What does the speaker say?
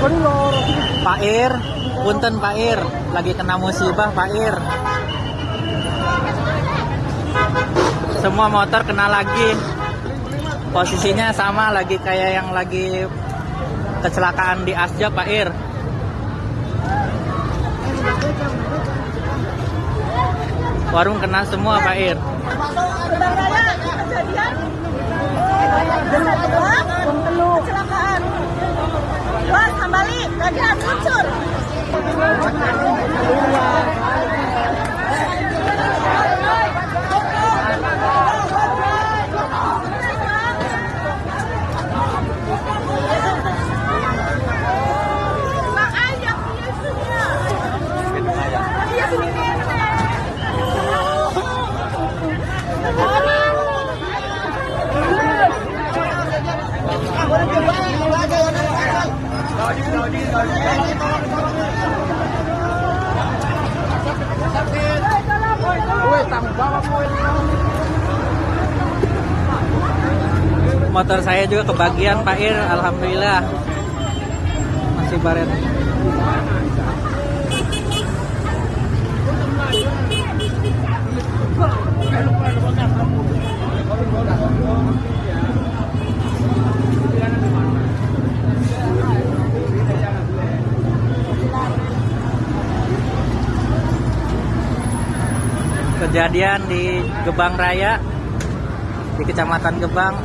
Pak Ir, punten Pak Ir, lagi kena musibah Pak Ir. Semua motor kena lagi. Posisinya sama lagi kayak yang lagi kecelakaan di Asja Pak Ir. Warung kena semua Pak Ir. Iya, 了 Motor saya juga kebagian Pak Ir, alhamdulillah. Masih baret. Kejadian di Gebang Raya di Kecamatan Gebang